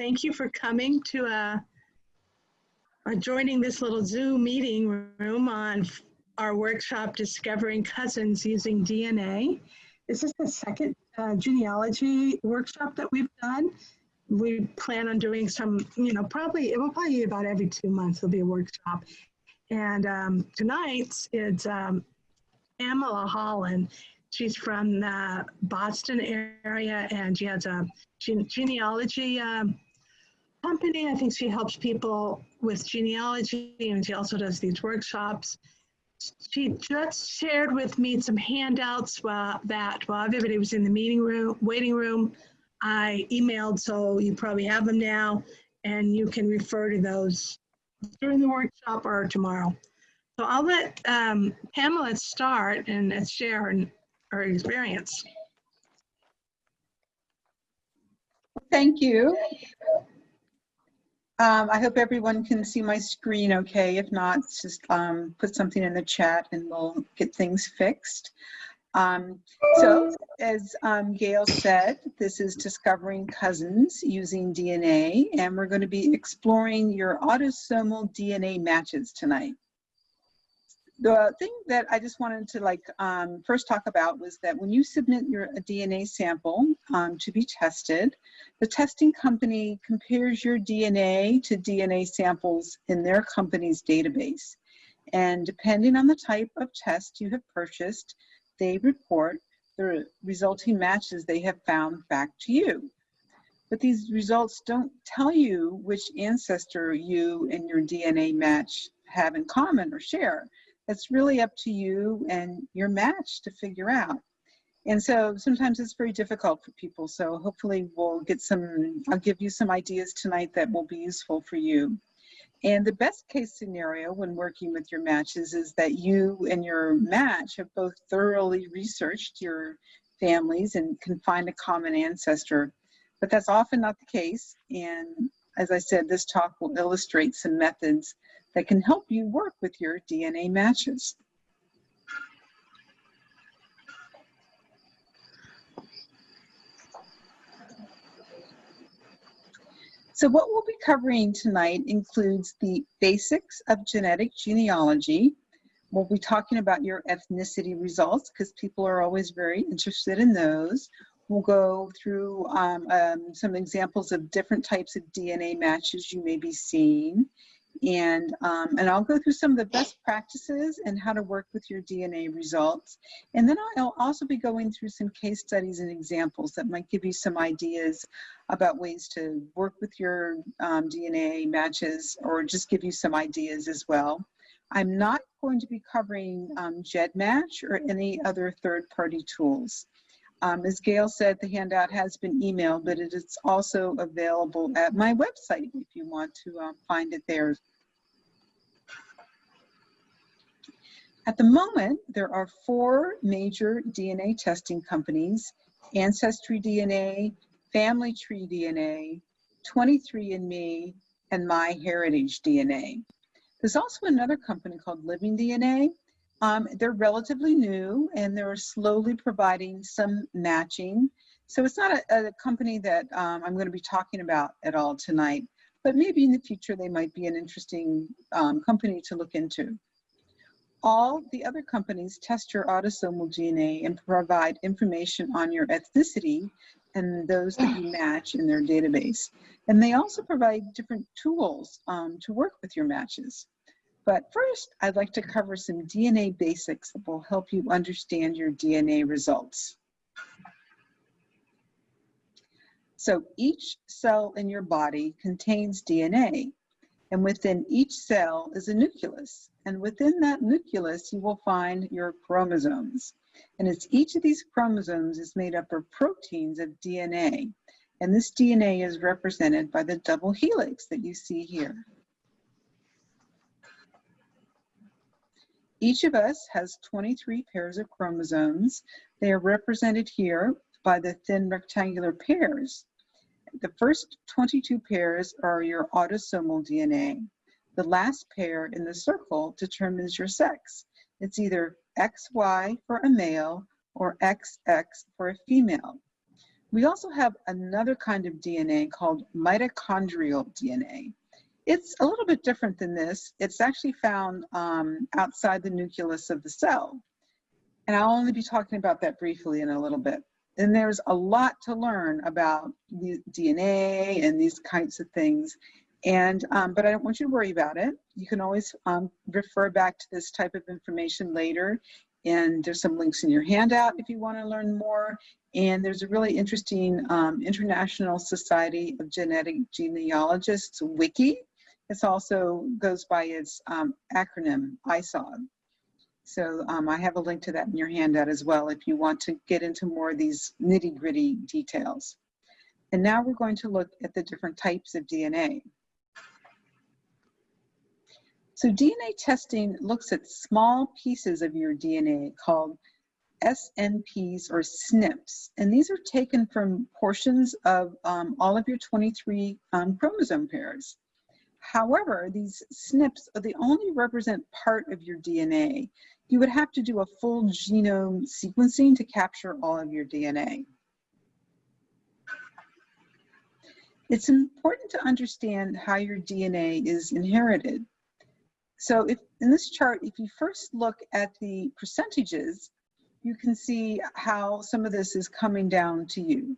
thank you for coming to uh, uh, joining this little Zoom meeting room on our workshop Discovering Cousins Using DNA. This is the second uh, genealogy workshop that we've done. We plan on doing some, you know, probably, it will probably be about every two months, there'll be a workshop. And um, tonight's is um, Holland. She's from the Boston area and she has a gene genealogy um, company. I think she helps people with genealogy and she also does these workshops. She just shared with me some handouts uh, that while everybody was in the meeting room, waiting room, I emailed, so you probably have them now, and you can refer to those during the workshop or tomorrow. So I'll let um, Pamela start and share her, her experience. Thank you. Um, I hope everyone can see my screen okay. If not, just um, put something in the chat and we'll get things fixed. Um, so, as um, Gail said, this is Discovering Cousins Using DNA, and we're going to be exploring your autosomal DNA matches tonight the thing that I just wanted to like um, first talk about was that when you submit your DNA sample um, to be tested, the testing company compares your DNA to DNA samples in their company's database. And depending on the type of test you have purchased, they report the resulting matches they have found back to you. But these results don't tell you which ancestor you and your DNA match have in common or share it's really up to you and your match to figure out. And so sometimes it's very difficult for people. So hopefully we'll get some, I'll give you some ideas tonight that will be useful for you. And the best case scenario when working with your matches is that you and your match have both thoroughly researched your families and can find a common ancestor. But that's often not the case. And as I said, this talk will illustrate some methods that can help you work with your DNA matches. So what we'll be covering tonight includes the basics of genetic genealogy. We'll be talking about your ethnicity results because people are always very interested in those. We'll go through um, um, some examples of different types of DNA matches you may be seeing and um, and I'll go through some of the best practices and how to work with your DNA results. And then I'll also be going through some case studies and examples that might give you some ideas about ways to work with your um, DNA matches or just give you some ideas as well. I'm not going to be covering um, GEDmatch or any other third-party tools. Um, as Gail said, the handout has been emailed, but it is also available at my website if you want to uh, find it there. At the moment, there are four major DNA testing companies, Ancestry DNA, Family Tree DNA, 23andMe, and MyHeritage DNA. There's also another company called Living DNA, um, they're relatively new and they're slowly providing some matching. So it's not a, a company that um, I'm going to be talking about at all tonight, but maybe in the future they might be an interesting um, company to look into. All the other companies test your autosomal DNA and provide information on your ethnicity and those that you match in their database. And they also provide different tools um, to work with your matches. But first, I'd like to cover some DNA basics that will help you understand your DNA results. So each cell in your body contains DNA, and within each cell is a nucleus. And within that nucleus, you will find your chromosomes. And it's each of these chromosomes is made up of proteins of DNA. And this DNA is represented by the double helix that you see here. Each of us has 23 pairs of chromosomes. They are represented here by the thin rectangular pairs. The first 22 pairs are your autosomal DNA. The last pair in the circle determines your sex. It's either XY for a male or XX for a female. We also have another kind of DNA called mitochondrial DNA. It's a little bit different than this. It's actually found um, outside the nucleus of the cell. And I'll only be talking about that briefly in a little bit. And there's a lot to learn about the DNA and these kinds of things. And, um, but I don't want you to worry about it. You can always um, refer back to this type of information later. And there's some links in your handout if you want to learn more. And there's a really interesting um, International Society of Genetic Genealogists wiki. This also goes by its um, acronym, ISOGG. So um, I have a link to that in your handout as well if you want to get into more of these nitty gritty details. And now we're going to look at the different types of DNA. So DNA testing looks at small pieces of your DNA called SNPs or SNPs. And these are taken from portions of um, all of your 23 um, chromosome pairs. However, these SNPs they only represent part of your DNA. You would have to do a full genome sequencing to capture all of your DNA. It's important to understand how your DNA is inherited. So if in this chart, if you first look at the percentages, you can see how some of this is coming down to you.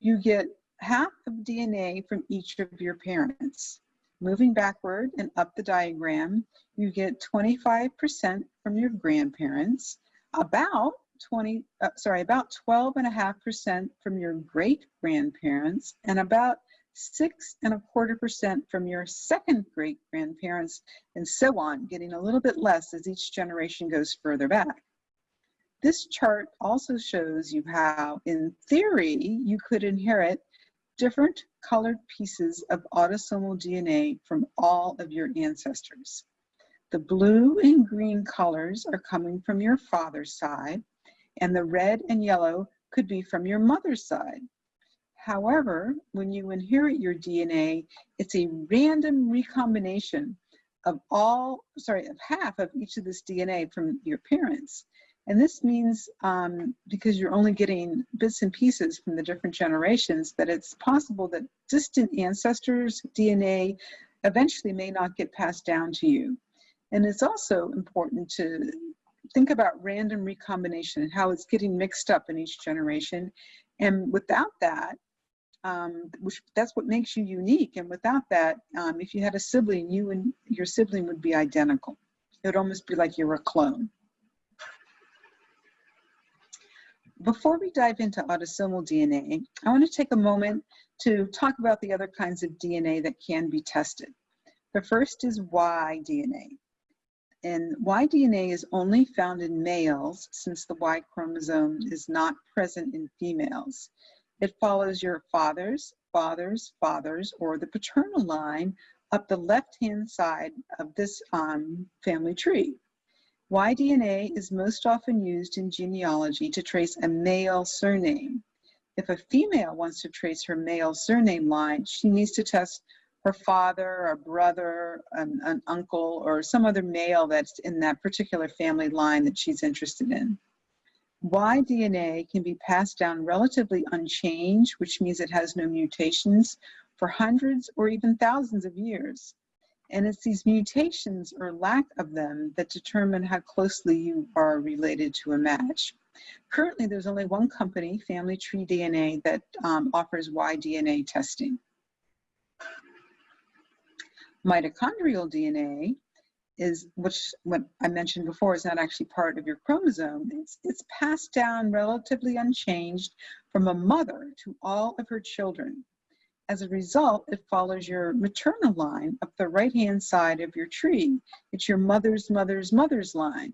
You get half of DNA from each of your parents. Moving backward and up the diagram, you get 25% from your grandparents, about 20, uh, sorry, about 12.5% from your great grandparents, and about six and a quarter percent from your second great grandparents, and so on, getting a little bit less as each generation goes further back. This chart also shows you how, in theory, you could inherit different colored pieces of autosomal DNA from all of your ancestors. The blue and green colors are coming from your father's side, and the red and yellow could be from your mother's side. However, when you inherit your DNA, it's a random recombination of all, sorry, of half of each of this DNA from your parents. And this means, um, because you're only getting bits and pieces from the different generations, that it's possible that distant ancestors' DNA eventually may not get passed down to you. And it's also important to think about random recombination and how it's getting mixed up in each generation. And without that, um, which that's what makes you unique. And without that, um, if you had a sibling, you and your sibling would be identical. It would almost be like you're a clone. Before we dive into autosomal DNA, I want to take a moment to talk about the other kinds of DNA that can be tested. The first is Y DNA. And Y DNA is only found in males since the Y chromosome is not present in females. It follows your father's, father's, father's, or the paternal line up the left-hand side of this um, family tree. Y-DNA is most often used in genealogy to trace a male surname. If a female wants to trace her male surname line, she needs to test her father, a brother, an, an uncle, or some other male that's in that particular family line that she's interested in. Y DNA can be passed down relatively unchanged, which means it has no mutations, for hundreds or even thousands of years. And it's these mutations or lack of them that determine how closely you are related to a match. Currently, there's only one company, Family Tree DNA, that um, offers Y DNA testing. Mitochondrial DNA is, which what I mentioned before, is not actually part of your chromosome. It's, it's passed down relatively unchanged from a mother to all of her children. As a result, it follows your maternal line up the right-hand side of your tree. It's your mother's mother's mother's line.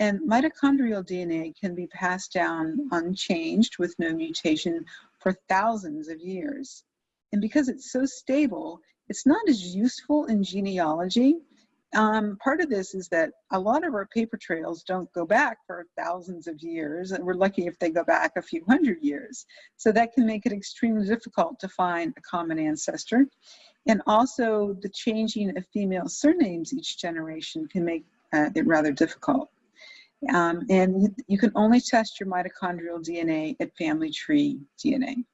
And mitochondrial DNA can be passed down unchanged with no mutation for thousands of years. And because it's so stable, it's not as useful in genealogy um, part of this is that a lot of our paper trails don't go back for thousands of years, and we're lucky if they go back a few hundred years. So that can make it extremely difficult to find a common ancestor. And also the changing of female surnames each generation can make uh, it rather difficult. Um, and you can only test your mitochondrial DNA at family tree DNA.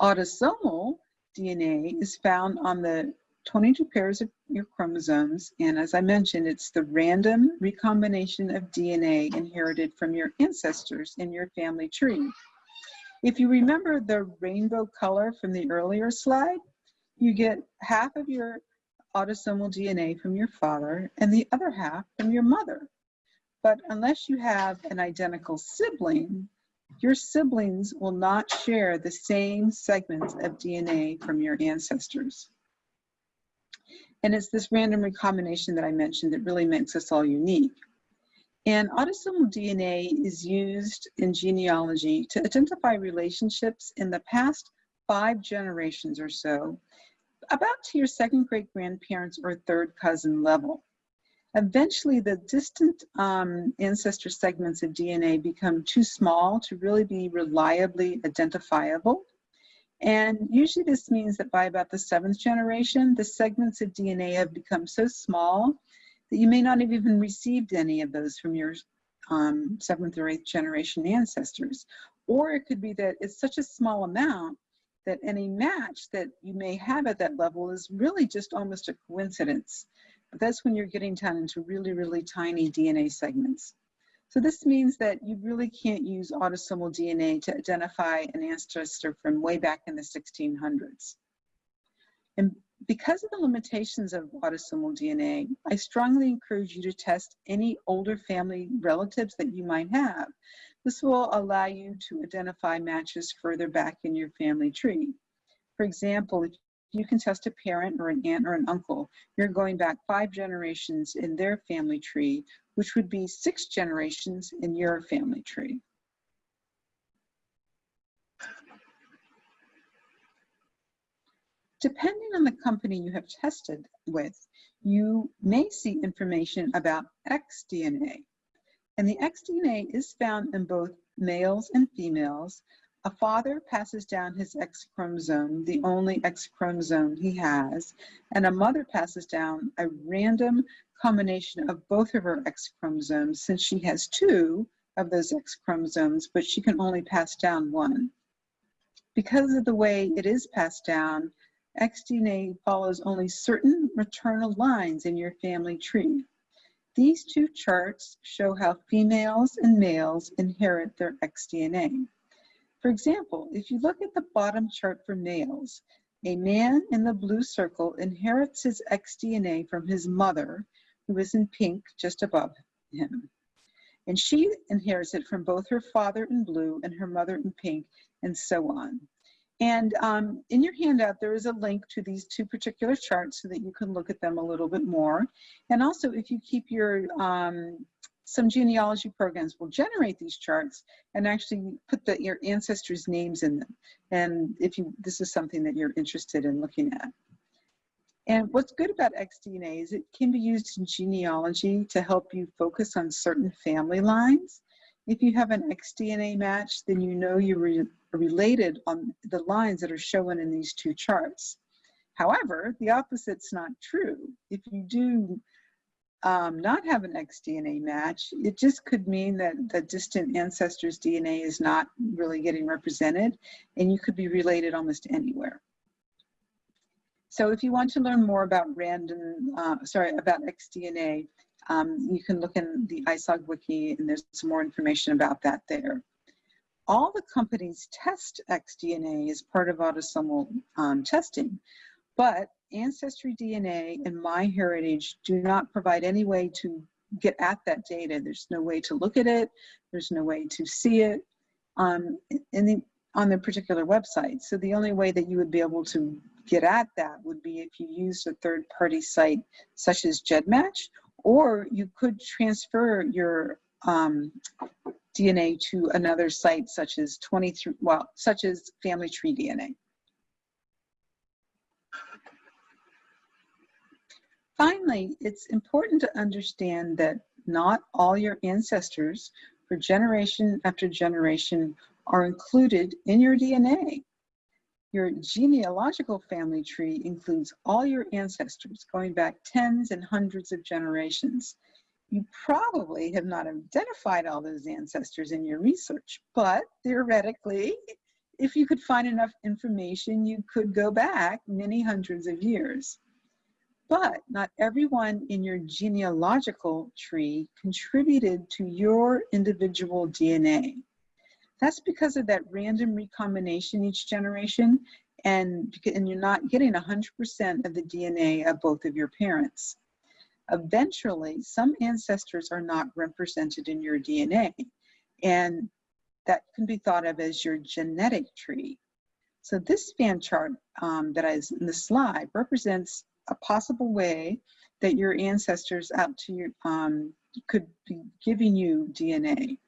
Autosomal DNA is found on the 22 pairs of your chromosomes, and as I mentioned, it's the random recombination of DNA inherited from your ancestors in your family tree. If you remember the rainbow color from the earlier slide, you get half of your autosomal DNA from your father and the other half from your mother. But unless you have an identical sibling, your siblings will not share the same segments of DNA from your ancestors. And it's this random recombination that I mentioned that really makes us all unique. And autosomal DNA is used in genealogy to identify relationships in the past five generations or so, about to your second great grandparents or third cousin level. Eventually, the distant um, ancestor segments of DNA become too small to really be reliably identifiable. And usually this means that by about the seventh generation, the segments of DNA have become so small that you may not have even received any of those from your um, seventh or eighth generation ancestors. Or it could be that it's such a small amount that any match that you may have at that level is really just almost a coincidence. That's when you're getting down into really, really tiny DNA segments. So this means that you really can't use autosomal DNA to identify an ancestor from way back in the 1600s. And because of the limitations of autosomal DNA, I strongly encourage you to test any older family relatives that you might have. This will allow you to identify matches further back in your family tree. For example, if you can test a parent or an aunt or an uncle, you're going back five generations in their family tree, which would be six generations in your family tree. Depending on the company you have tested with, you may see information about xDNA. And the xDNA is found in both males and females. A father passes down his X chromosome, the only X chromosome he has, and a mother passes down a random combination of both of her X chromosomes since she has two of those X chromosomes, but she can only pass down one. Because of the way it is passed down, xDNA follows only certain maternal lines in your family tree. These two charts show how females and males inherit their xDNA. For example, if you look at the bottom chart for males, a man in the blue circle inherits his xDNA from his mother, who is in pink just above him. And she inherits it from both her father in blue and her mother in pink, and so on. And um, in your handout, there is a link to these two particular charts so that you can look at them a little bit more. And also, if you keep your, um, some genealogy programs will generate these charts and actually put the, your ancestors' names in them. And if you, this is something that you're interested in looking at. And what's good about xDNA is it can be used in genealogy to help you focus on certain family lines. If you have an xDNA match, then you know you're re related on the lines that are shown in these two charts. However, the opposite's not true. If you do um, not have an xDNA match, it just could mean that the distant ancestor's DNA is not really getting represented, and you could be related almost anywhere. So if you want to learn more about random, uh, sorry, about xDNA, um, you can look in the ISOGG wiki and there's some more information about that there. All the companies test xDNA as part of autosomal um, testing, but Ancestry DNA and MyHeritage do not provide any way to get at that data. There's no way to look at it. There's no way to see it um, the, on their particular website. So the only way that you would be able to get at that would be if you used a third party site such as GEDmatch or you could transfer your um, DNA to another site such as 23, well, such as Family Tree DNA. Finally, it's important to understand that not all your ancestors for generation after generation are included in your DNA. Your genealogical family tree includes all your ancestors going back tens and hundreds of generations. You probably have not identified all those ancestors in your research, but theoretically, if you could find enough information, you could go back many hundreds of years. But not everyone in your genealogical tree contributed to your individual DNA. That's because of that random recombination each generation, and, and you're not getting 100% of the DNA of both of your parents. Eventually, some ancestors are not represented in your DNA, and that can be thought of as your genetic tree. So this fan chart um, that is in the slide represents a possible way that your ancestors out to your, um, could be giving you DNA.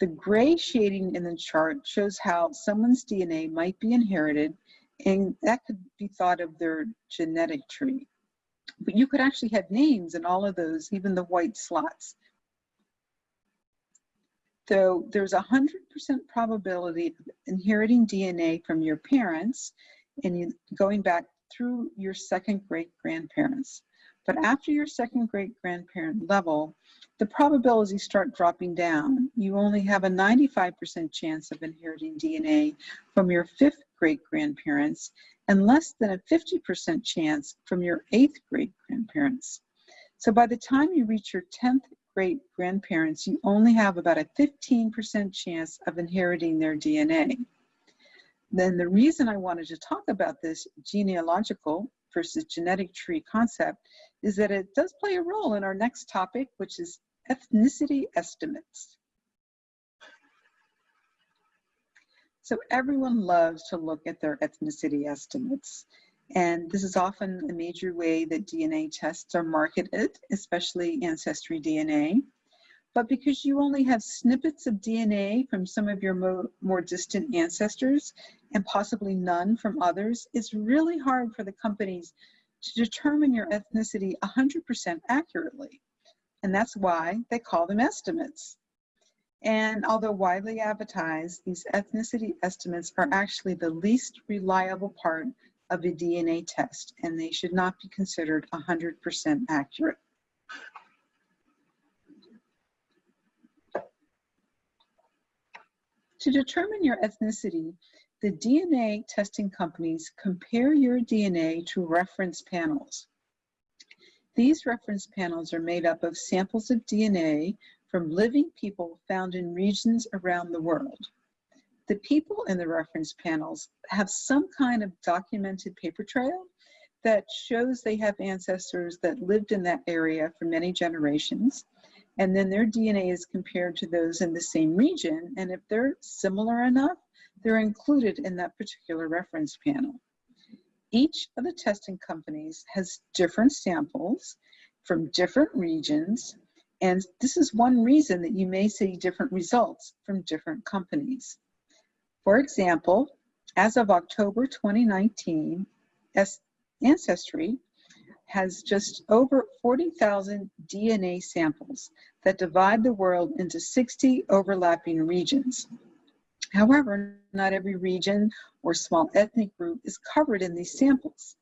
The gray shading in the chart shows how someone's DNA might be inherited and that could be thought of their genetic tree. But you could actually have names in all of those, even the white slots. So there's a 100% probability of inheriting DNA from your parents and you, going back through your second great grandparents. But after your second great grandparent level, the probabilities start dropping down. You only have a 95% chance of inheriting DNA from your fifth great grandparents and less than a 50% chance from your eighth great grandparents. So by the time you reach your 10th great grandparents, you only have about a 15% chance of inheriting their DNA. Then the reason I wanted to talk about this genealogical versus genetic tree concept is that it does play a role in our next topic, which is ethnicity estimates. So everyone loves to look at their ethnicity estimates. And this is often a major way that DNA tests are marketed, especially Ancestry DNA. But because you only have snippets of DNA from some of your mo more distant ancestors and possibly none from others, it's really hard for the companies to determine your ethnicity 100% accurately. And that's why they call them estimates. And although widely advertised, these ethnicity estimates are actually the least reliable part of a DNA test, and they should not be considered 100% accurate. To determine your ethnicity, the DNA testing companies compare your DNA to reference panels. These reference panels are made up of samples of DNA from living people found in regions around the world. The people in the reference panels have some kind of documented paper trail that shows they have ancestors that lived in that area for many generations. And then their DNA is compared to those in the same region. And if they're similar enough, they're included in that particular reference panel. Each of the testing companies has different samples from different regions, and this is one reason that you may see different results from different companies. For example, as of October 2019, Ancestry has just over 40,000 DNA samples that divide the world into 60 overlapping regions. However, not every region or small ethnic group is covered in these samples.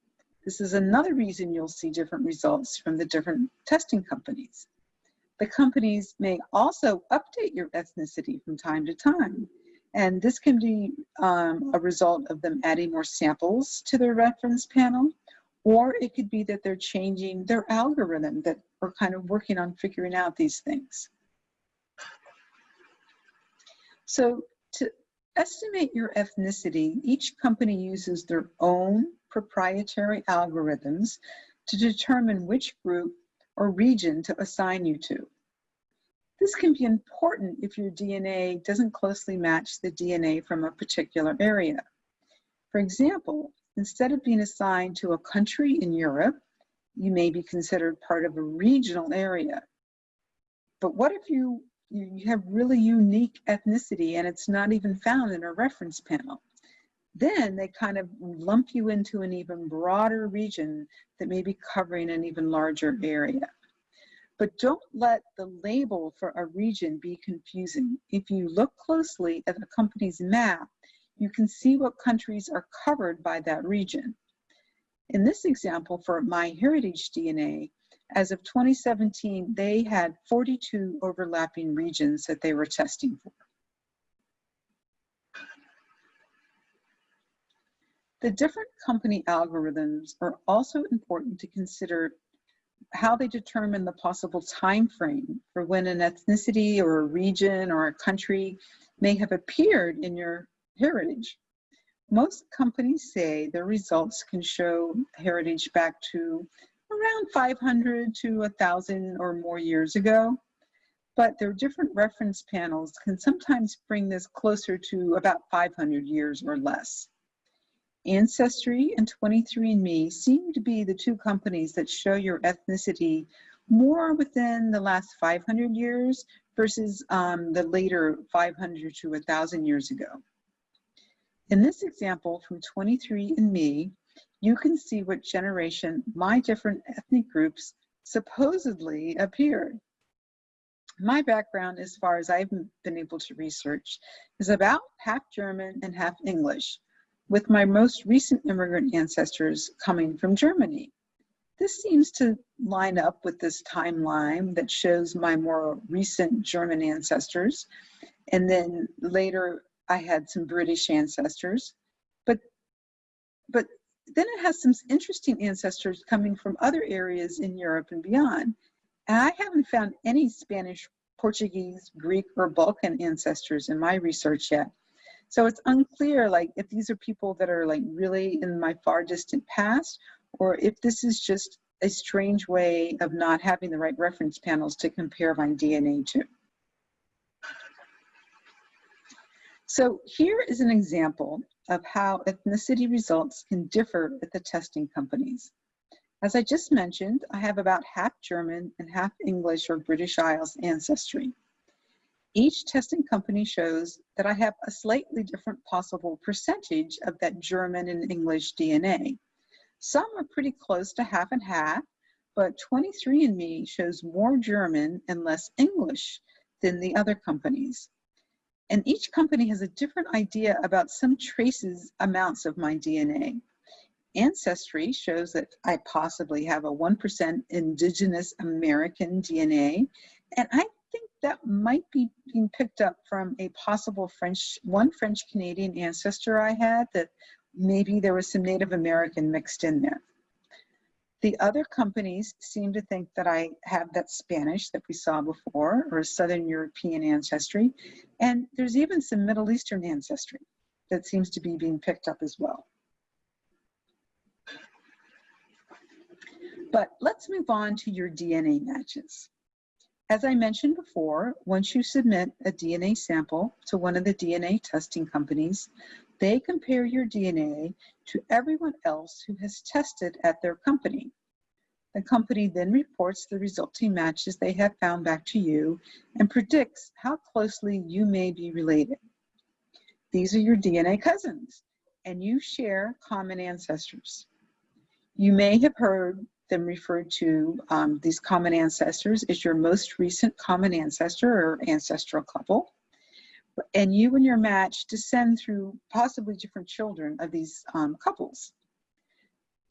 This is another reason you'll see different results from the different testing companies. The companies may also update your ethnicity from time to time. And this can be um, a result of them adding more samples to their reference panel, or it could be that they're changing their algorithm that we're kind of working on figuring out these things. So to estimate your ethnicity, each company uses their own proprietary algorithms to determine which group or region to assign you to. This can be important if your DNA doesn't closely match the DNA from a particular area. For example, instead of being assigned to a country in Europe, you may be considered part of a regional area. But what if you you have really unique ethnicity and it's not even found in a reference panel. Then they kind of lump you into an even broader region that may be covering an even larger area. But don't let the label for a region be confusing. If you look closely at a company's map, you can see what countries are covered by that region. In this example for MyHeritage DNA, as of 2017, they had 42 overlapping regions that they were testing for. The different company algorithms are also important to consider how they determine the possible time frame for when an ethnicity or a region or a country may have appeared in your heritage. Most companies say their results can show heritage back to around 500 to 1,000 or more years ago, but their different reference panels can sometimes bring this closer to about 500 years or less. Ancestry and 23andMe seem to be the two companies that show your ethnicity more within the last 500 years versus um, the later 500 to 1,000 years ago. In this example from 23andMe, you can see what generation my different ethnic groups supposedly appeared. My background, as far as I've been able to research, is about half German and half English, with my most recent immigrant ancestors coming from Germany. This seems to line up with this timeline that shows my more recent German ancestors. And then later I had some British ancestors. But, but then it has some interesting ancestors coming from other areas in Europe and beyond. And I haven't found any Spanish, Portuguese, Greek, or Balkan ancestors in my research yet. So it's unclear, like, if these are people that are like really in my far distant past, or if this is just a strange way of not having the right reference panels to compare my DNA to. So here is an example of how ethnicity results can differ at the testing companies. As I just mentioned, I have about half German and half English or British Isles ancestry. Each testing company shows that I have a slightly different possible percentage of that German and English DNA. Some are pretty close to half and half, but 23andMe shows more German and less English than the other companies. And each company has a different idea about some traces amounts of my DNA. Ancestry shows that I possibly have a 1% indigenous American DNA, and I think that might be being picked up from a possible French, one French Canadian ancestor I had that maybe there was some Native American mixed in there. The other companies seem to think that I have that Spanish that we saw before or a Southern European ancestry. And there's even some Middle Eastern ancestry that seems to be being picked up as well. But let's move on to your DNA matches. As I mentioned before, once you submit a DNA sample to one of the DNA testing companies, they compare your DNA to everyone else who has tested at their company. The company then reports the resulting matches they have found back to you and predicts how closely you may be related. These are your DNA cousins, and you share common ancestors. You may have heard them referred to um, these common ancestors as your most recent common ancestor or ancestral couple. And you and your match descend through possibly different children of these um, couples.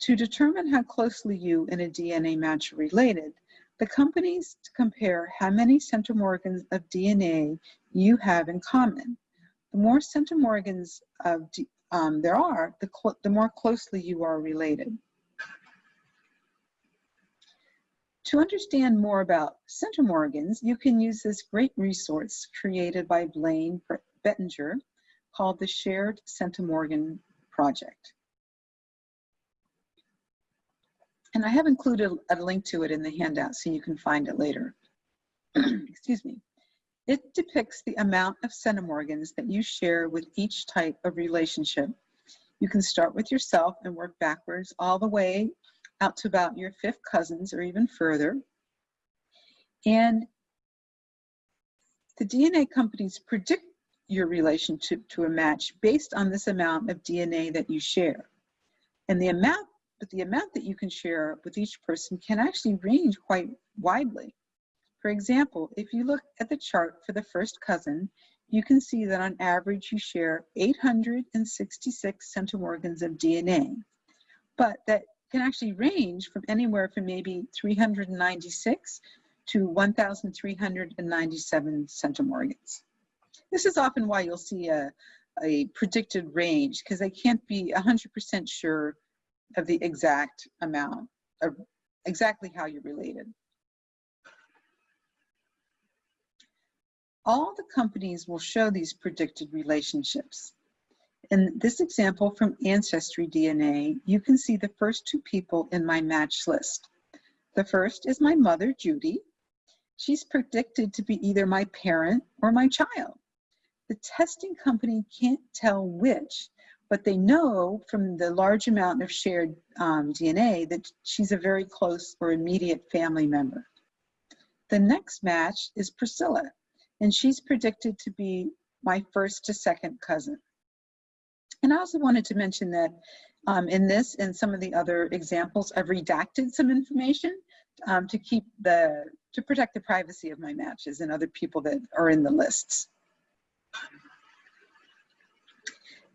To determine how closely you and a DNA match are related, the companies compare how many centimorgans of DNA you have in common. The more centimorgans of, um, there are, the, the more closely you are related. To understand more about centimorgans, you can use this great resource created by Blaine Bettinger called the Shared Centimorgan Project. And I have included a link to it in the handout so you can find it later. Excuse me. It depicts the amount of centimorgans that you share with each type of relationship. You can start with yourself and work backwards all the way out to about your fifth cousins or even further. And the DNA companies predict your relationship to a match based on this amount of DNA that you share. And the amount, but the amount that you can share with each person can actually range quite widely. For example, if you look at the chart for the first cousin, you can see that on average you share 866 centimorgans of DNA, but that can actually range from anywhere from maybe 396 to 1,397 centimorgans. This is often why you'll see a, a predicted range because they can't be 100% sure of the exact amount, of exactly how you're related. All the companies will show these predicted relationships. In this example from Ancestry DNA, you can see the first two people in my match list. The first is my mother, Judy. She's predicted to be either my parent or my child. The testing company can't tell which, but they know from the large amount of shared um, DNA that she's a very close or immediate family member. The next match is Priscilla, and she's predicted to be my first to second cousin. And I also wanted to mention that um, in this and some of the other examples, I've redacted some information um, to keep the, to protect the privacy of my matches and other people that are in the lists.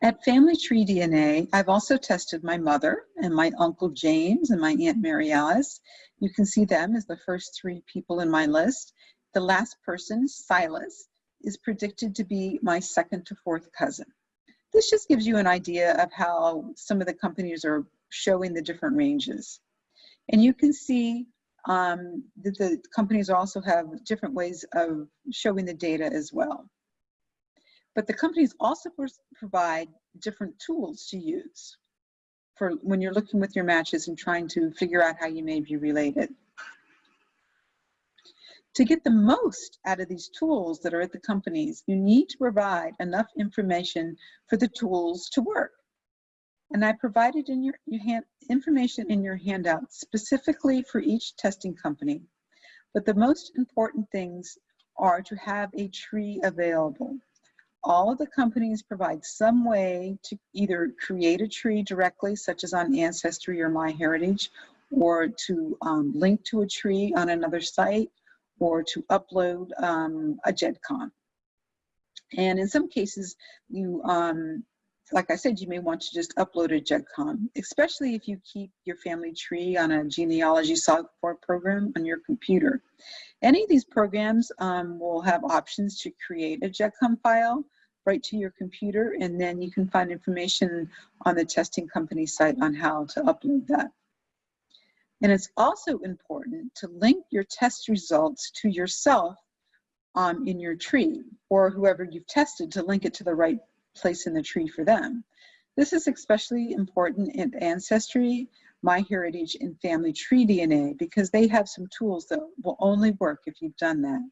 At Family Tree DNA, I've also tested my mother and my Uncle James and my Aunt Mary Alice. You can see them as the first three people in my list. The last person, Silas, is predicted to be my second to fourth cousin. This just gives you an idea of how some of the companies are showing the different ranges. And you can see um, that the companies also have different ways of showing the data as well. But the companies also provide different tools to use for when you're looking with your matches and trying to figure out how you may be related. To get the most out of these tools that are at the companies, you need to provide enough information for the tools to work. And I provided in your, your hand, information in your handout specifically for each testing company. But the most important things are to have a tree available. All of the companies provide some way to either create a tree directly, such as on Ancestry or MyHeritage, or to um, link to a tree on another site, or to upload um, a GEDCOM. And in some cases, you, um, like I said, you may want to just upload a GEDCOM, especially if you keep your family tree on a genealogy software program on your computer. Any of these programs um, will have options to create a GEDCOM file right to your computer, and then you can find information on the testing company site on how to upload that. And it's also important to link your test results to yourself um, in your tree or whoever you've tested to link it to the right place in the tree for them. This is especially important in Ancestry, MyHeritage, and Family Tree DNA because they have some tools that will only work if you've done that.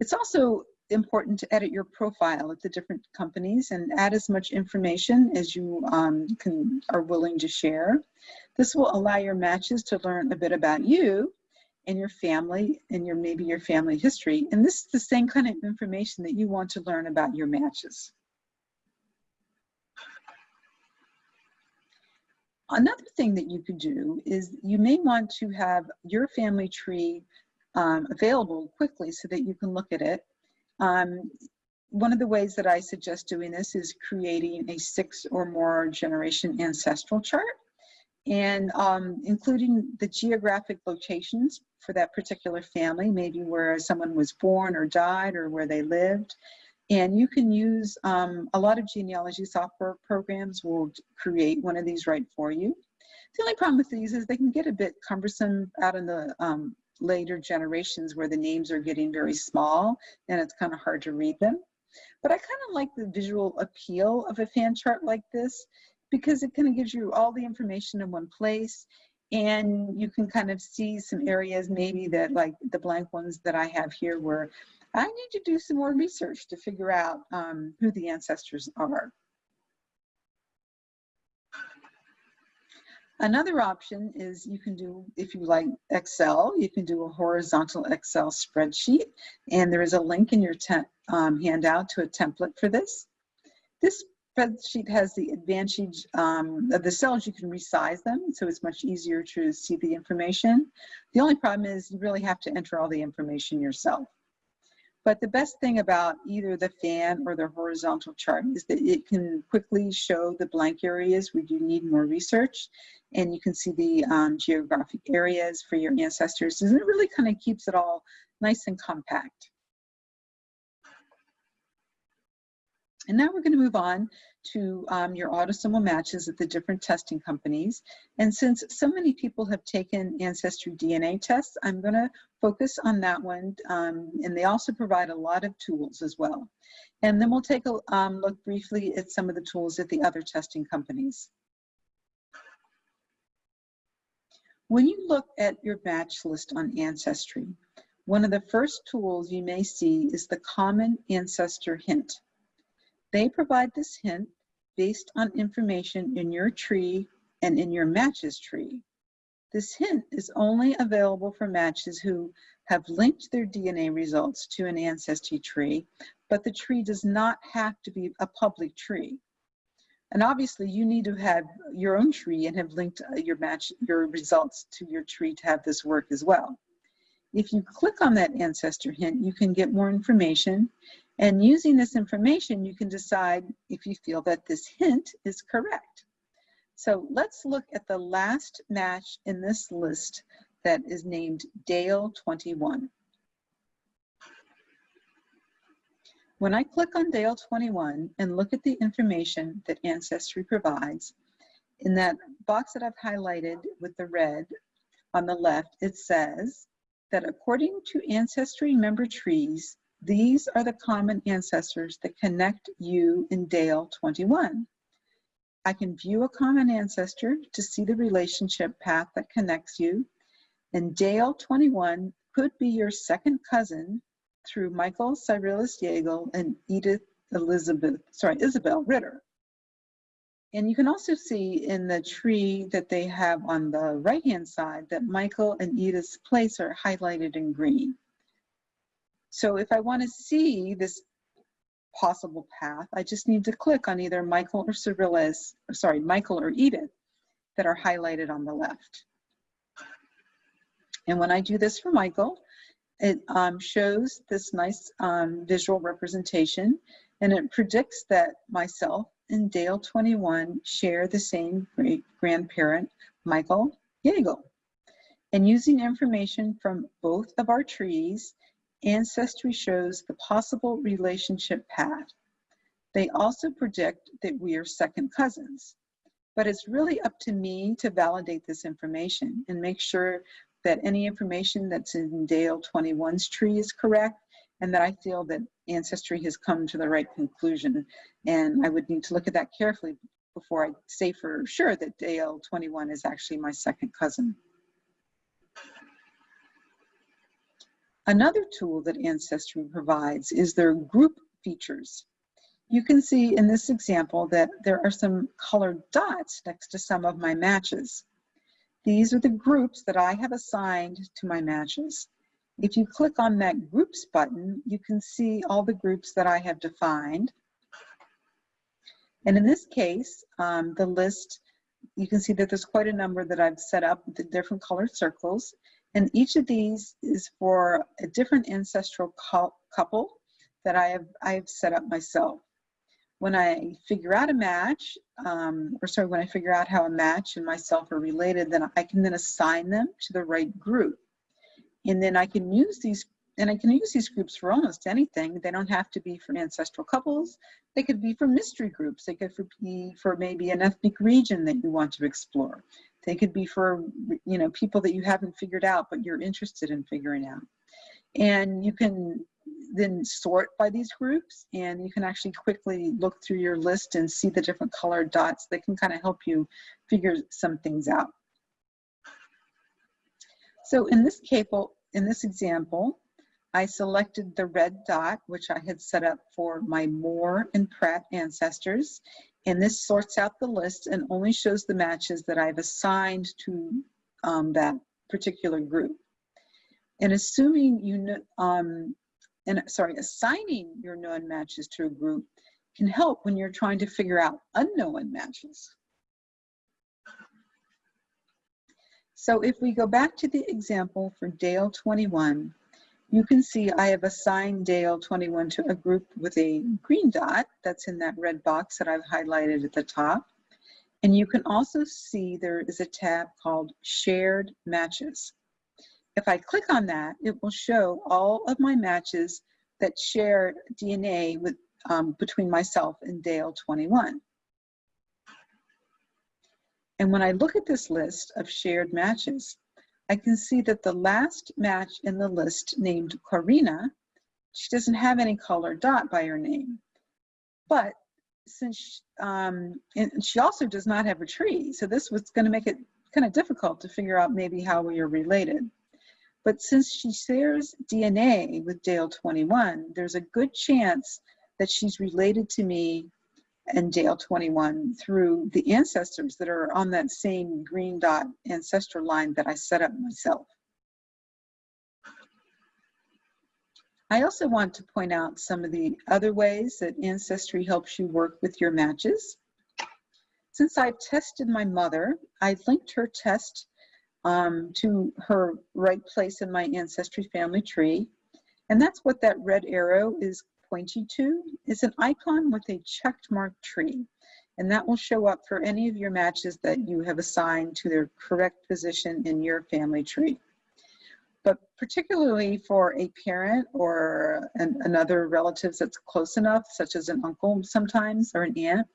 It's also important to edit your profile at the different companies and add as much information as you um, can are willing to share. This will allow your matches to learn a bit about you and your family and your maybe your family history. And this is the same kind of information that you want to learn about your matches. Another thing that you could do is you may want to have your family tree um, available quickly so that you can look at it um, one of the ways that I suggest doing this is creating a six or more generation ancestral chart and um, including the geographic locations for that particular family, maybe where someone was born or died or where they lived. And you can use um, a lot of genealogy software programs will create one of these right for you. The only problem with these is they can get a bit cumbersome out in the um, later generations where the names are getting very small and it's kind of hard to read them. But I kind of like the visual appeal of a fan chart like this because it kind of gives you all the information in one place and you can kind of see some areas maybe that like the blank ones that I have here where I need to do some more research to figure out um, who the ancestors are. Another option is you can do, if you like Excel, you can do a horizontal Excel spreadsheet, and there is a link in your um, handout to a template for this. This spreadsheet has the advantage um, of the cells, you can resize them, so it's much easier to see the information. The only problem is you really have to enter all the information yourself. But the best thing about either the fan or the horizontal chart is that it can quickly show the blank areas where you need more research. And you can see the um, geographic areas for your ancestors. And it really kind of keeps it all nice and compact. And now we're going to move on to um, your autosomal matches at the different testing companies. And since so many people have taken Ancestry DNA tests, I'm going to focus on that one. Um, and they also provide a lot of tools as well. And then we'll take a um, look briefly at some of the tools at the other testing companies. When you look at your match list on Ancestry, one of the first tools you may see is the Common Ancestor Hint. They provide this hint based on information in your tree and in your matches tree. This hint is only available for matches who have linked their DNA results to an ancestry tree, but the tree does not have to be a public tree. And obviously you need to have your own tree and have linked uh, your match, your results to your tree to have this work as well. If you click on that ancestor hint, you can get more information and using this information, you can decide if you feel that this hint is correct. So let's look at the last match in this list that is named Dale 21. When I click on Dale 21 and look at the information that Ancestry provides, in that box that I've highlighted with the red on the left, it says that according to Ancestry member trees, these are the common ancestors that connect you in Dale 21. I can view a common ancestor to see the relationship path that connects you. And Dale 21 could be your second cousin through Michael Cyrillus Yeagle and Edith Elizabeth, sorry, Isabel Ritter. And you can also see in the tree that they have on the right-hand side that Michael and Edith's place are highlighted in green. So if I want to see this possible path, I just need to click on either Michael or Cyrillus, sorry, Michael or Edith that are highlighted on the left. And when I do this for Michael, it um, shows this nice um, visual representation and it predicts that myself and Dale 21 share the same great grandparent, Michael Yeagle. And using information from both of our trees Ancestry shows the possible relationship path. They also predict that we are second cousins. But it's really up to me to validate this information and make sure that any information that's in Dale 21's tree is correct and that I feel that Ancestry has come to the right conclusion. And I would need to look at that carefully before I say for sure that Dale 21 is actually my second cousin. Another tool that Ancestry provides is their group features. You can see in this example that there are some colored dots next to some of my matches. These are the groups that I have assigned to my matches. If you click on that groups button, you can see all the groups that I have defined. And in this case, um, the list, you can see that there's quite a number that I've set up with the different colored circles. And each of these is for a different ancestral couple that I have, I have set up myself. When I figure out a match, um, or sorry, when I figure out how a match and myself are related, then I can then assign them to the right group. And then I can use these, and I can use these groups for almost anything. They don't have to be for ancestral couples. They could be for mystery groups. They could be for maybe an ethnic region that you want to explore. They could be for, you know, people that you haven't figured out, but you're interested in figuring out. And you can then sort by these groups and you can actually quickly look through your list and see the different colored dots that can kind of help you figure some things out. So in this cable, in this example, I selected the red dot, which I had set up for my Moore and Pratt ancestors, and this sorts out the list and only shows the matches that I've assigned to um, that particular group. And assuming you know, um, and sorry, assigning your known matches to a group can help when you're trying to figure out unknown matches. So if we go back to the example for Dale 21, you can see I have assigned Dale 21 to a group with a green dot that's in that red box that I've highlighted at the top. And you can also see there is a tab called Shared Matches. If I click on that, it will show all of my matches that share DNA with, um, between myself and Dale 21. And when I look at this list of shared matches, I can see that the last match in the list named Corina, she doesn't have any color dot by her name. But since, um, she also does not have a tree, so this was gonna make it kind of difficult to figure out maybe how we are related. But since she shares DNA with Dale 21, there's a good chance that she's related to me and Dale 21 through the ancestors that are on that same green dot ancestor line that I set up myself. I also want to point out some of the other ways that Ancestry helps you work with your matches. Since I've tested my mother, I linked her test um, to her right place in my Ancestry family tree. And that's what that red arrow is pointing to is an icon with a checked mark tree. And that will show up for any of your matches that you have assigned to their correct position in your family tree. But particularly for a parent or an, another relative that's close enough, such as an uncle sometimes or an aunt,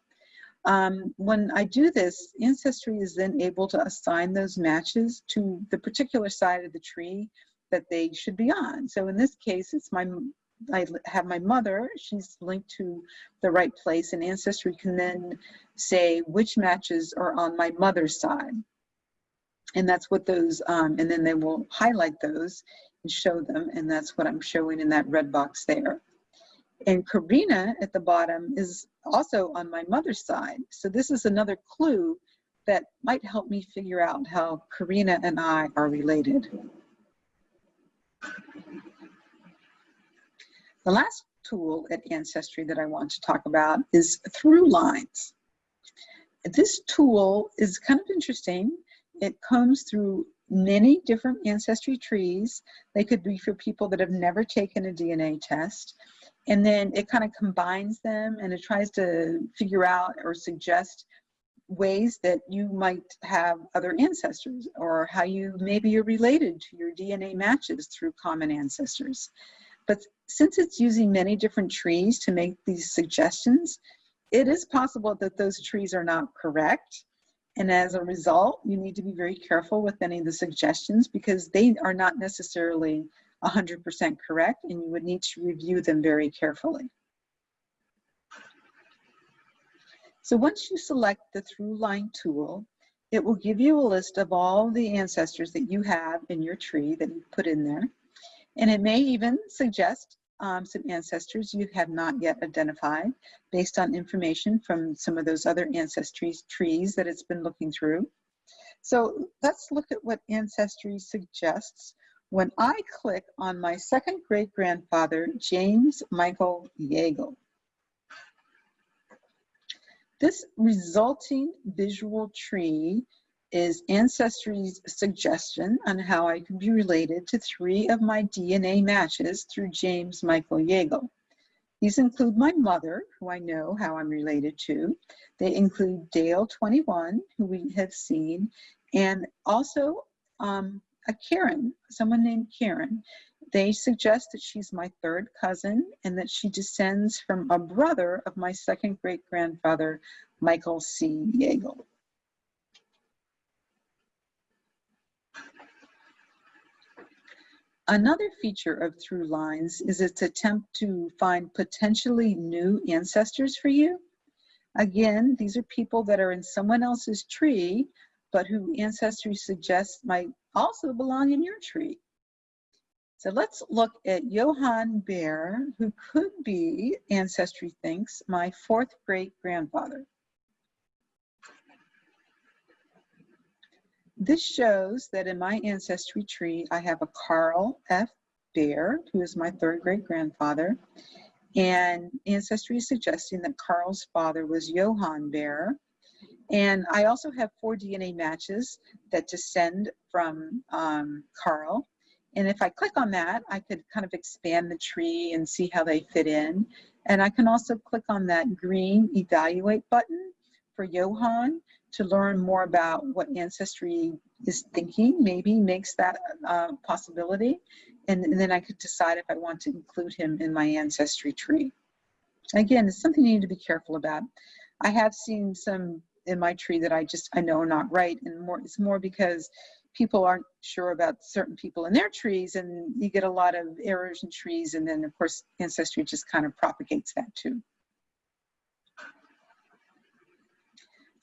um, when I do this, Ancestry is then able to assign those matches to the particular side of the tree that they should be on. So in this case, it's my I have my mother, she's linked to the right place, and Ancestry can then say which matches are on my mother's side. And that's what those, um, and then they will highlight those and show them, and that's what I'm showing in that red box there. And Karina at the bottom is also on my mother's side. So this is another clue that might help me figure out how Karina and I are related. The last tool at Ancestry that I want to talk about is ThruLines. This tool is kind of interesting. It comes through many different ancestry trees. They could be for people that have never taken a DNA test. And then it kind of combines them and it tries to figure out or suggest ways that you might have other ancestors or how you maybe you're related to your DNA matches through common ancestors. But since it's using many different trees to make these suggestions, it is possible that those trees are not correct. And as a result, you need to be very careful with any of the suggestions because they are not necessarily 100% correct and you would need to review them very carefully. So once you select the through line tool, it will give you a list of all the ancestors that you have in your tree that you put in there. And it may even suggest um, some ancestors you have not yet identified based on information from some of those other ancestry trees that it's been looking through. So let's look at what Ancestry suggests when I click on my second great grandfather, James Michael Yeagle. This resulting visual tree is Ancestry's suggestion on how I could be related to three of my DNA matches through James Michael Yeagle. These include my mother, who I know how I'm related to. They include Dale 21, who we have seen, and also um, a Karen, someone named Karen. They suggest that she's my third cousin and that she descends from a brother of my second great grandfather, Michael C. Yeagle. Another feature of ThruLines is its attempt to find potentially new ancestors for you. Again, these are people that are in someone else's tree, but who Ancestry suggests might also belong in your tree. So let's look at Johann Baer, who could be, Ancestry thinks, my fourth great grandfather. This shows that in my ancestry tree, I have a Carl F. Baer, who is my third great grandfather. And Ancestry is suggesting that Carl's father was Johann Baer. And I also have four DNA matches that descend from um, Carl. And if I click on that, I could kind of expand the tree and see how they fit in. And I can also click on that green evaluate button for Johann to learn more about what Ancestry is thinking, maybe makes that uh, possibility. And, and then I could decide if I want to include him in my Ancestry tree. Again, it's something you need to be careful about. I have seen some in my tree that I just, I know are not right. And more, it's more because people aren't sure about certain people in their trees and you get a lot of errors in trees. And then of course, Ancestry just kind of propagates that too.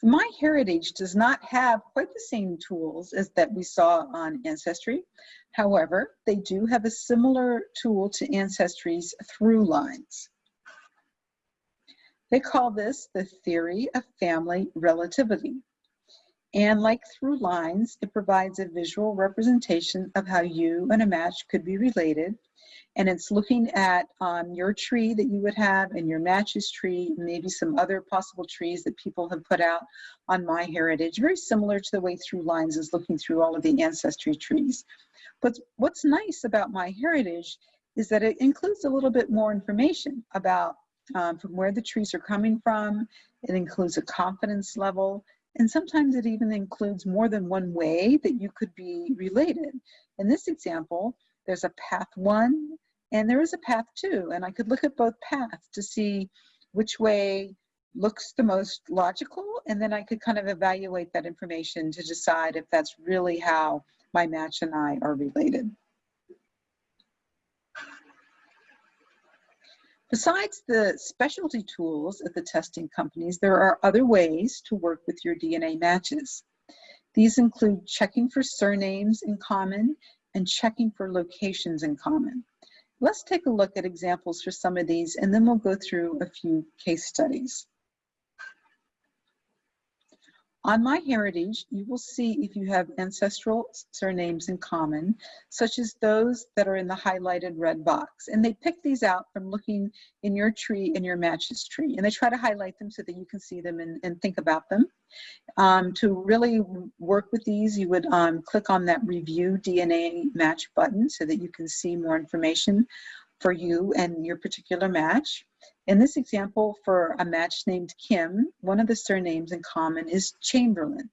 MyHeritage does not have quite the same tools as that we saw on Ancestry. However, they do have a similar tool to Ancestry's ThruLines. They call this the theory of family relativity. And like ThruLines, it provides a visual representation of how you and a match could be related. And it's looking at um, your tree that you would have and your matches tree, maybe some other possible trees that people have put out on MyHeritage, very similar to the way ThruLines is looking through all of the ancestry trees. But what's nice about MyHeritage is that it includes a little bit more information about um, from where the trees are coming from. It includes a confidence level. And sometimes it even includes more than one way that you could be related. In this example, there's a path one and there is a path too, And I could look at both paths to see which way looks the most logical. And then I could kind of evaluate that information to decide if that's really how my match and I are related. Besides the specialty tools at the testing companies, there are other ways to work with your DNA matches. These include checking for surnames in common and checking for locations in common. Let's take a look at examples for some of these and then we'll go through a few case studies. On MyHeritage, you will see if you have ancestral surnames in common, such as those that are in the highlighted red box. And they pick these out from looking in your tree and your matches tree. And they try to highlight them so that you can see them and, and think about them. Um, to really work with these, you would um, click on that review DNA match button so that you can see more information for you and your particular match. In this example, for a match named Kim, one of the surnames in common is Chamberlain.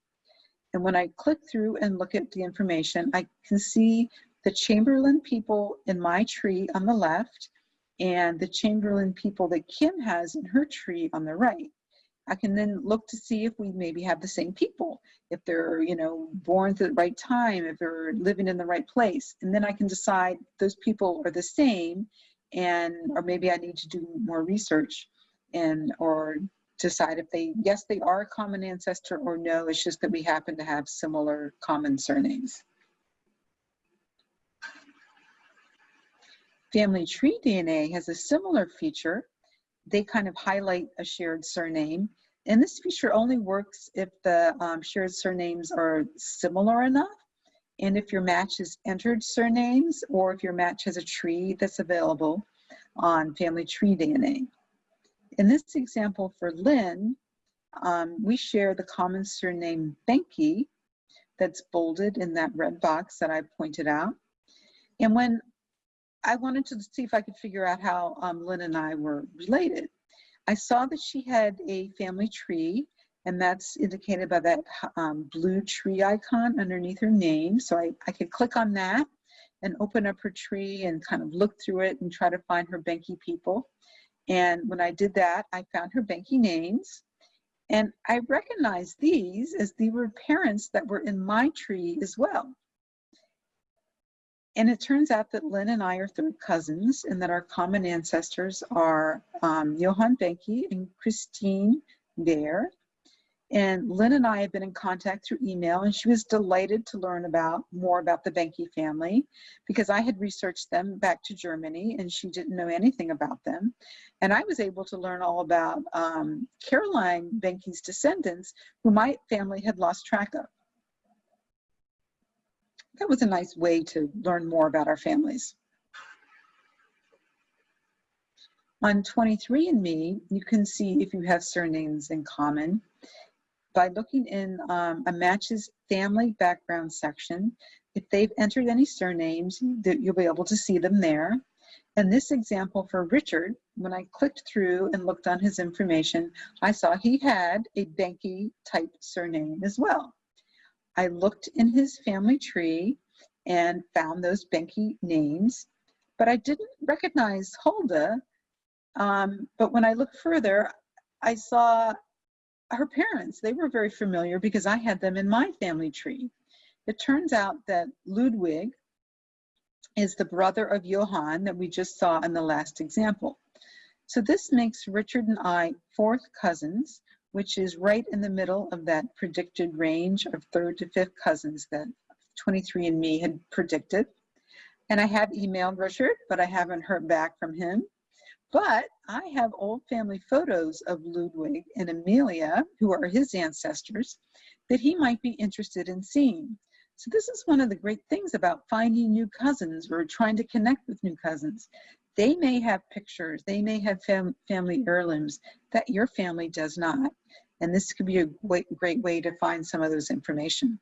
And when I click through and look at the information, I can see the Chamberlain people in my tree on the left and the Chamberlain people that Kim has in her tree on the right. I can then look to see if we maybe have the same people, if they're, you know, born at the right time, if they're living in the right place. And then I can decide those people are the same and or maybe I need to do more research and or decide if they yes they are a common ancestor or no it's just that we happen to have similar common surnames. Family tree DNA has a similar feature. They kind of highlight a shared surname and this feature only works if the um, shared surnames are similar enough and if your match has entered surnames or if your match has a tree that's available on family tree DNA. In this example for Lynn, um, we share the common surname Benke that's bolded in that red box that I pointed out. And when I wanted to see if I could figure out how um, Lynn and I were related, I saw that she had a family tree and that's indicated by that um, blue tree icon underneath her name. So I, I could click on that and open up her tree and kind of look through it and try to find her Benke people. And when I did that, I found her Benke names. And I recognized these as they were parents that were in my tree as well. And it turns out that Lynn and I are third cousins and that our common ancestors are um, Johann Benke and Christine Bear. And Lynn and I have been in contact through email, and she was delighted to learn about more about the Benke family because I had researched them back to Germany, and she didn't know anything about them. And I was able to learn all about um, Caroline Benke's descendants, who my family had lost track of. That was a nice way to learn more about our families. On 23andMe, you can see if you have surnames in common by looking in um, a matches family background section, If they've entered any surnames, you'll be able to see them there. In this example for Richard, when I clicked through and looked on his information, I saw he had a Benke type surname as well. I looked in his family tree and found those Benke names, but I didn't recognize Hulda. Um, but when I looked further, I saw her parents. They were very familiar because I had them in my family tree. It turns out that Ludwig is the brother of Johann that we just saw in the last example. So this makes Richard and I fourth cousins, which is right in the middle of that predicted range of third to fifth cousins that 23andMe had predicted. And I have emailed Richard, but I haven't heard back from him. But I have old family photos of Ludwig and Amelia, who are his ancestors, that he might be interested in seeing. So this is one of the great things about finding new cousins or trying to connect with new cousins. They may have pictures, they may have fam family heirlooms that your family does not. And this could be a great, great way to find some of those information.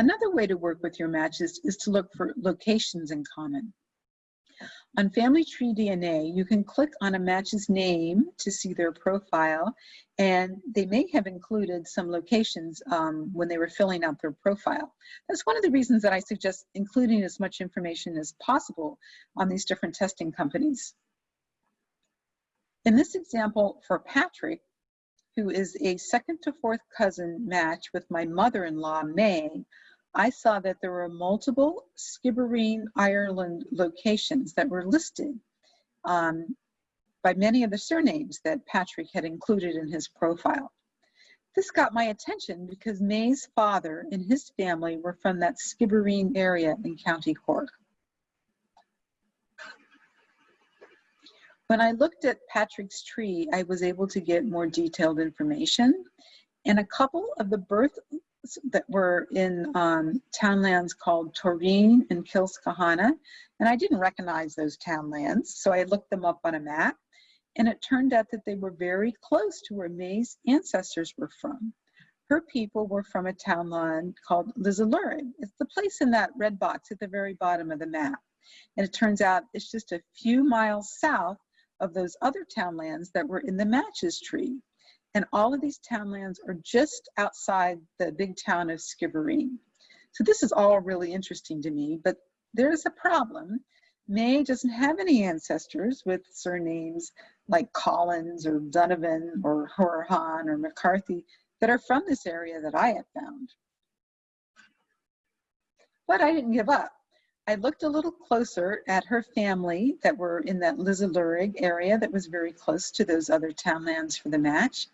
Another way to work with your matches is to look for locations in common. On Family Tree DNA, you can click on a match's name to see their profile, and they may have included some locations um, when they were filling out their profile. That's one of the reasons that I suggest including as much information as possible on these different testing companies. In this example for Patrick, who is a second to fourth cousin match with my mother-in-law, May, I saw that there were multiple Skibbereen, Ireland locations that were listed um, by many of the surnames that Patrick had included in his profile. This got my attention because May's father and his family were from that Skibbereen area in County Cork. When I looked at Patrick's tree, I was able to get more detailed information. And a couple of the birth that were in um, townlands called Toreen and Kilskahana, and I didn't recognize those townlands, so I looked them up on a map, and it turned out that they were very close to where May's ancestors were from. Her people were from a townland called Lizalurig. It's the place in that red box at the very bottom of the map. And it turns out it's just a few miles south of those other townlands that were in the matches tree. And all of these townlands are just outside the big town of Skibbereen. So this is all really interesting to me, but there's a problem. May doesn't have any ancestors with surnames like Collins or Donovan or Horahan or McCarthy that are from this area that I have found. But I didn't give up. I looked a little closer at her family that were in that Lizalurig area that was very close to those other townlands for the match.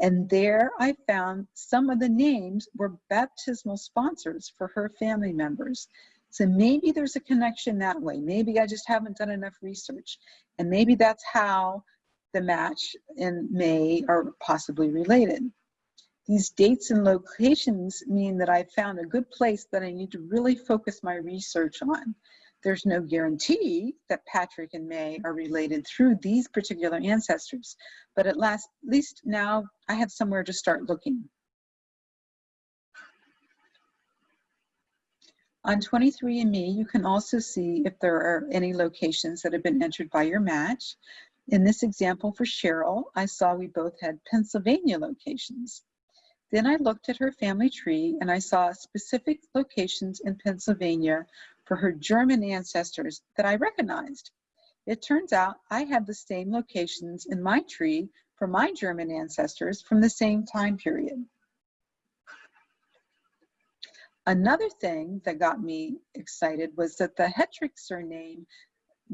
And there I found some of the names were baptismal sponsors for her family members. So maybe there's a connection that way. Maybe I just haven't done enough research. And maybe that's how the match in May are possibly related. These dates and locations mean that I've found a good place that I need to really focus my research on. There's no guarantee that Patrick and May are related through these particular ancestors, but at last, at least now I have somewhere to start looking. On 23andMe, you can also see if there are any locations that have been entered by your match. In this example for Cheryl, I saw we both had Pennsylvania locations. Then I looked at her family tree and I saw specific locations in Pennsylvania for her German ancestors that I recognized. It turns out I had the same locations in my tree for my German ancestors from the same time period. Another thing that got me excited was that the Hetrick surname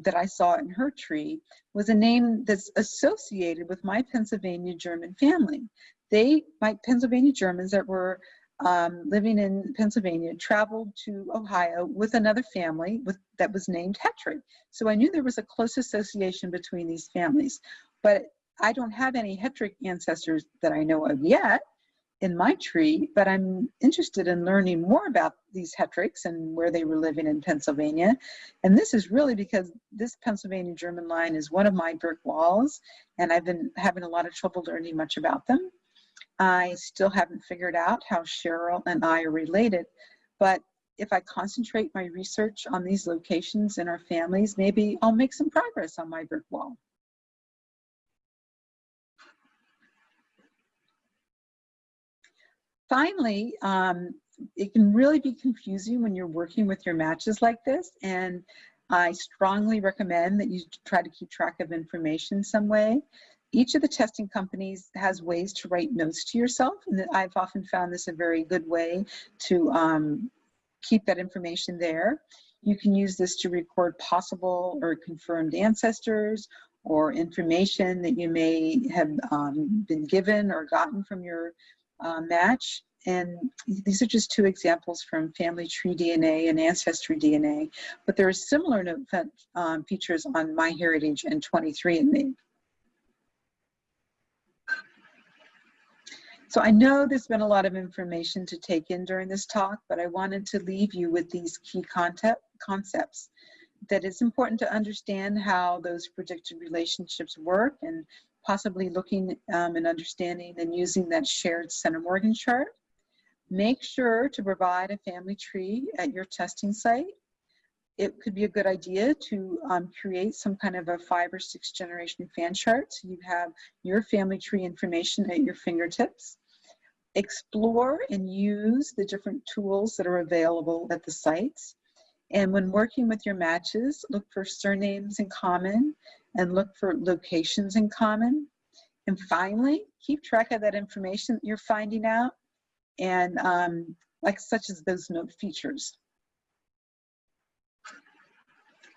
that I saw in her tree was a name that's associated with my Pennsylvania German family. They, my Pennsylvania Germans that were um, living in Pennsylvania, traveled to Ohio with another family with, that was named Hetrick. So I knew there was a close association between these families. But I don't have any Hetrick ancestors that I know of yet. In my tree, but I'm interested in learning more about these Hetricks and where they were living in Pennsylvania. And this is really because this Pennsylvania German line is one of my brick walls, and I've been having a lot of trouble learning much about them. I still haven't figured out how Cheryl and I are related, but if I concentrate my research on these locations and our families, maybe I'll make some progress on my brick wall. Finally, um, it can really be confusing when you're working with your matches like this, and I strongly recommend that you try to keep track of information some way. Each of the testing companies has ways to write notes to yourself, and I've often found this a very good way to um, keep that information there. You can use this to record possible or confirmed ancestors or information that you may have um, been given or gotten from your uh, match. And these are just two examples from family tree DNA and ancestry DNA, but there are similar um, features on MyHeritage and 23andMe. So I know there's been a lot of information to take in during this talk, but I wanted to leave you with these key concept, concepts. That it's important to understand how those predicted relationships work and possibly looking um, and understanding and using that shared centiMorgan chart. Make sure to provide a family tree at your testing site. It could be a good idea to um, create some kind of a five or six generation fan chart so you have your family tree information at your fingertips. Explore and use the different tools that are available at the sites. And when working with your matches, look for surnames in common and look for locations in common. And finally, keep track of that information that you're finding out and um, like such as those note features.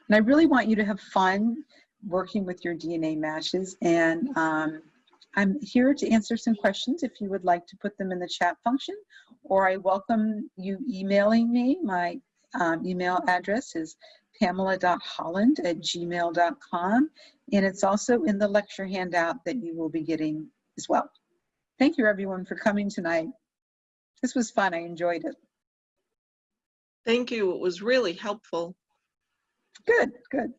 And I really want you to have fun working with your DNA matches and um, I'm here to answer some questions if you would like to put them in the chat function or I welcome you emailing me. My um, email address is pamela.holland at gmail.com. And it's also in the lecture handout that you will be getting as well. Thank you everyone for coming tonight. This was fun, I enjoyed it. Thank you. It was really helpful. Good, good.